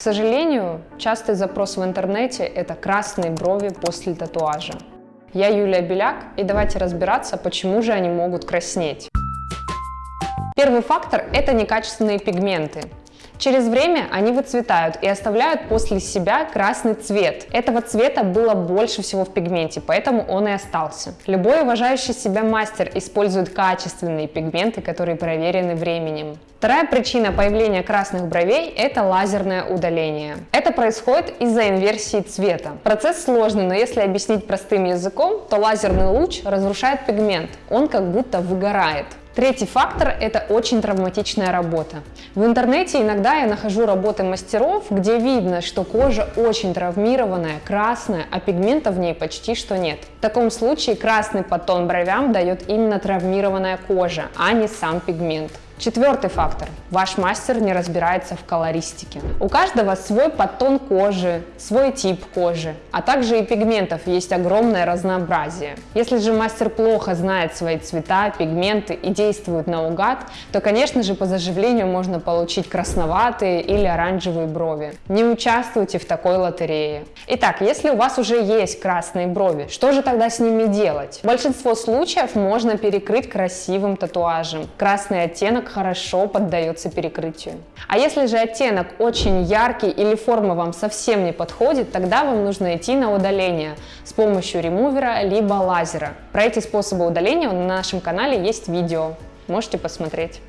К сожалению, частый запрос в интернете – это красные брови после татуажа. Я Юлия Беляк, и давайте разбираться, почему же они могут краснеть. Первый фактор – это некачественные пигменты. Через время они выцветают и оставляют после себя красный цвет. Этого цвета было больше всего в пигменте, поэтому он и остался. Любой уважающий себя мастер использует качественные пигменты, которые проверены временем. Вторая причина появления красных бровей – это лазерное удаление. Это происходит из-за инверсии цвета. Процесс сложный, но если объяснить простым языком, то лазерный луч разрушает пигмент, он как будто выгорает. Третий фактор – это очень травматичная работа. В интернете иногда я нахожу работы мастеров, где видно, что кожа очень травмированная, красная, а пигмента в ней почти что нет. В таком случае красный подтон бровям дает именно травмированная кожа, а не сам пигмент. Четвертый фактор. Ваш мастер не разбирается в колористике. У каждого свой подтон кожи, свой тип кожи, а также и пигментов есть огромное разнообразие. Если же мастер плохо знает свои цвета, пигменты и действует наугад, то, конечно же, по заживлению можно получить красноватые или оранжевые брови. Не участвуйте в такой лотерее. Итак, если у вас уже есть красные брови, что же тогда с ними делать? Большинство случаев можно перекрыть красивым татуажем. Красный хорошо поддается перекрытию. А если же оттенок очень яркий или форма вам совсем не подходит, тогда вам нужно идти на удаление с помощью ремувера либо лазера. Про эти способы удаления на нашем канале есть видео, можете посмотреть.